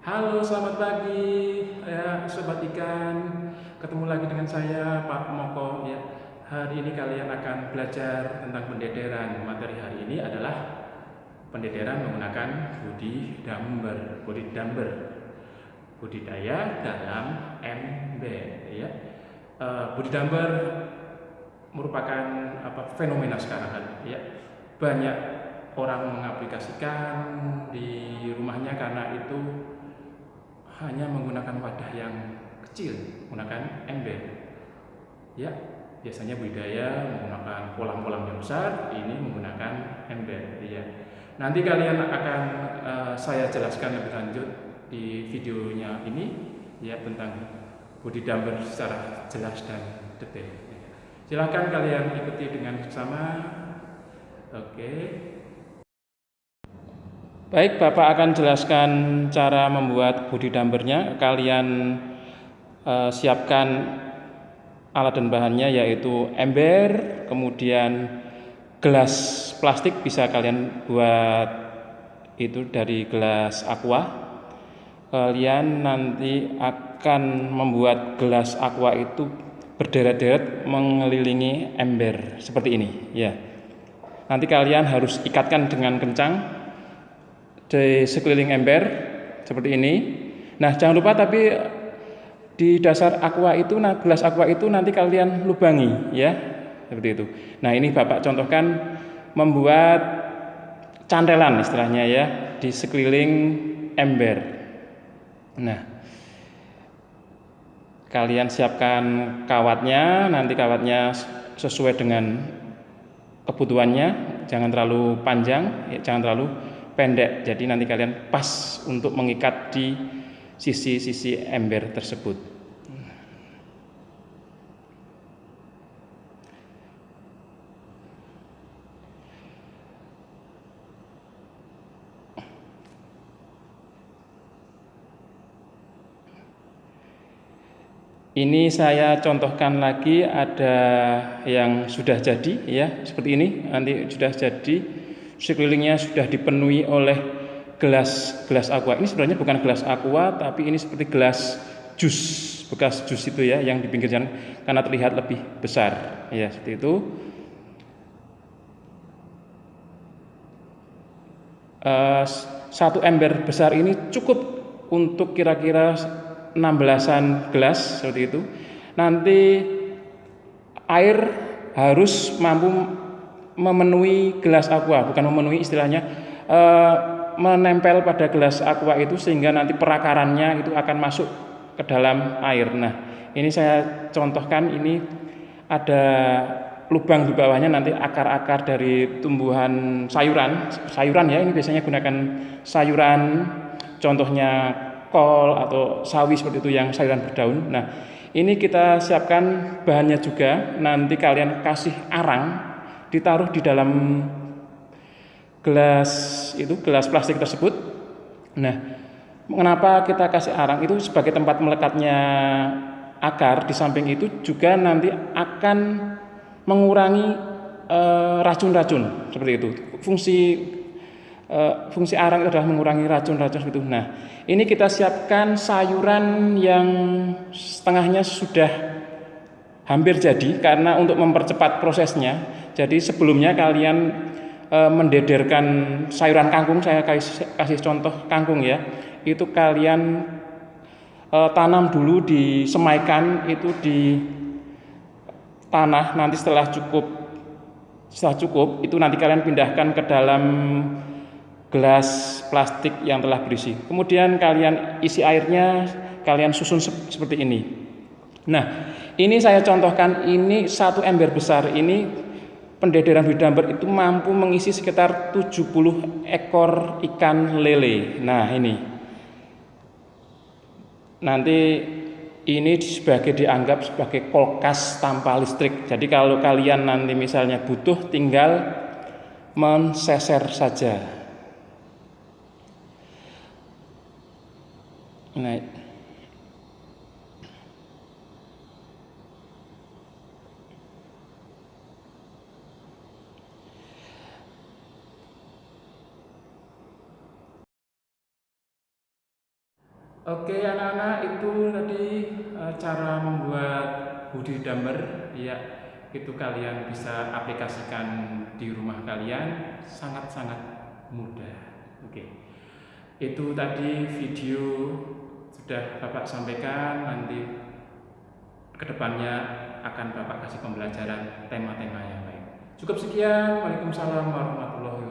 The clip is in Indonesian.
Halo, selamat pagi ya sobat ikan. Ketemu lagi dengan saya Pak Moko ya. Hari ini kalian akan belajar tentang pendederan. Materi hari ini adalah pendederan menggunakan budi damber, budi damber. Budidaya dalam ember ya. Uh, budi damber merupakan apa fenomena sekarang ya. Banyak orang mengaplikasikan di rumahnya karena itu hanya menggunakan wadah yang kecil, menggunakan ember. Ya, biasanya budidaya menggunakan kolam-kolam yang besar, ini menggunakan ember. Ya. Nanti kalian akan uh, saya jelaskan lebih lanjut di videonya ini ya tentang budidaya secara jelas dan detail. Silahkan kalian ikuti dengan bersama. Oke. Baik, Bapak akan jelaskan cara membuat body dumpernya. Kalian uh, siapkan alat dan bahannya yaitu ember, kemudian gelas plastik bisa kalian buat itu dari gelas aqua. Kalian nanti akan membuat gelas aqua itu berderet-deret mengelilingi ember seperti ini, ya. Nanti kalian harus ikatkan dengan kencang di sekeliling ember seperti ini. Nah, jangan lupa tapi di dasar aqua itu, nah gelas aqua itu nanti kalian lubangi ya, seperti itu. Nah, ini Bapak contohkan membuat cantelan istilahnya ya di sekeliling ember. Nah, kalian siapkan kawatnya, nanti kawatnya sesuai dengan kebutuhannya, jangan terlalu panjang, ya, jangan terlalu pendek. Jadi nanti kalian pas untuk mengikat di sisi-sisi ember tersebut. Ini saya contohkan lagi ada yang sudah jadi ya seperti ini nanti sudah jadi sekelilingnya sudah dipenuhi oleh gelas gelas aqua. Ini sebenarnya bukan gelas aqua, tapi ini seperti gelas jus bekas jus itu ya yang di pinggir jalan karena terlihat lebih besar ya seperti itu. Uh, satu ember besar ini cukup untuk kira-kira 16-an gelas seperti itu. Nanti air harus mampu memenuhi gelas aqua, bukan memenuhi istilahnya e, menempel pada gelas aqua itu sehingga nanti perakarannya itu akan masuk ke dalam air. Nah, ini saya contohkan ini ada lubang di bawahnya nanti akar-akar dari tumbuhan sayuran, sayuran ya ini biasanya gunakan sayuran contohnya kol atau sawi seperti itu yang sayuran berdaun. Nah, ini kita siapkan bahannya juga. Nanti kalian kasih arang ditaruh di dalam gelas itu gelas plastik tersebut. Nah, mengapa kita kasih arang itu sebagai tempat melekatnya akar di samping itu juga nanti akan mengurangi eh, racun-racun uh, seperti itu. Fungsi uh, fungsi arang adalah mengurangi racun-racun itu. Nah, ini kita siapkan sayuran yang setengahnya sudah hampir jadi karena untuk mempercepat prosesnya jadi sebelumnya kalian e, mendederkan sayuran kangkung, saya kasih, kasih contoh kangkung ya. Itu kalian e, tanam dulu disemaikan itu di tanah. Nanti setelah cukup setelah cukup itu nanti kalian pindahkan ke dalam gelas plastik yang telah berisi. Kemudian kalian isi airnya, kalian susun seperti ini. Nah, ini saya contohkan ini satu ember besar ini pendederan bidamber itu mampu mengisi sekitar 70 ekor ikan lele. Nah, ini. Nanti ini sebagai dianggap sebagai kulkas tanpa listrik. Jadi kalau kalian nanti misalnya butuh tinggal menseser saja. Nah, Oke anak-anak itu tadi uh, cara membuat hoodie dumber ya itu kalian bisa aplikasikan di rumah kalian sangat-sangat mudah. Oke. Itu tadi video sudah Bapak sampaikan nanti ke depannya akan Bapak kasih pembelajaran tema-tema yang lain. Cukup sekian. Waalaikumsalam warahmatullahi